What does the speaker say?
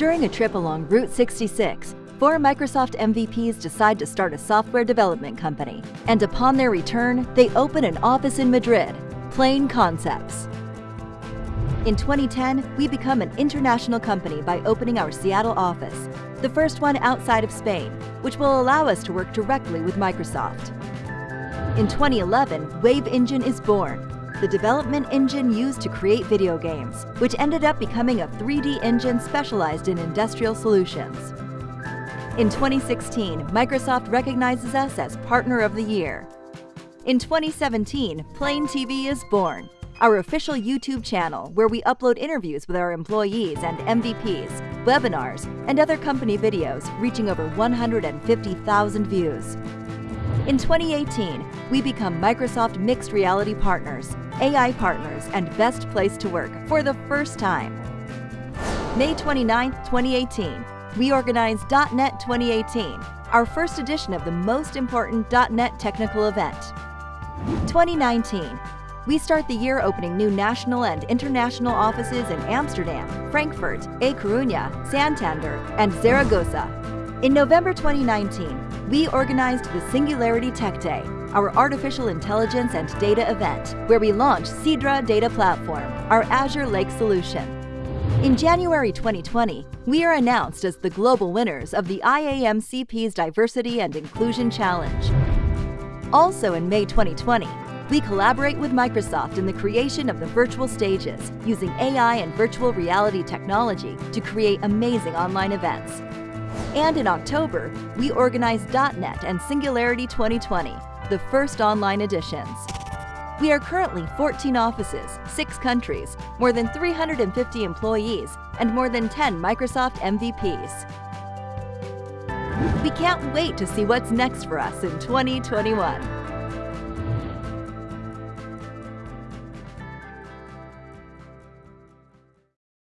During a trip along Route 66, four Microsoft MVPs decide to start a software development company. And upon their return, they open an office in Madrid, Plain Concepts. In 2010, we become an international company by opening our Seattle office, the first one outside of Spain, which will allow us to work directly with Microsoft. In 2011, Wave Engine is born, the development engine used to create video games, which ended up becoming a 3D engine specialized in industrial solutions. In 2016, Microsoft recognizes us as Partner of the Year. In 2017, Plain TV is born, our official YouTube channel where we upload interviews with our employees and MVPs, webinars, and other company videos reaching over 150,000 views. In 2018, we become Microsoft Mixed Reality Partners, AI Partners, and Best Place to Work for the first time. May 29, 2018, we organized .NET 2018, our first edition of the most important .NET technical event. 2019, we start the year opening new national and international offices in Amsterdam, Frankfurt, A Coruña, Santander, and Zaragoza. In November 2019, we organized the Singularity Tech Day, our artificial intelligence and data event, where we launched Sidra Data Platform, our Azure Lake solution. In January 2020, we are announced as the global winners of the IAMCP's Diversity and Inclusion Challenge. Also in May 2020, we collaborate with Microsoft in the creation of the virtual stages, using AI and virtual reality technology to create amazing online events. And in October, we organize .NET and Singularity 2020, the first online editions. We are currently 14 offices, 6 countries, more than 350 employees, and more than 10 Microsoft MVPs. We can't wait to see what's next for us in 2021.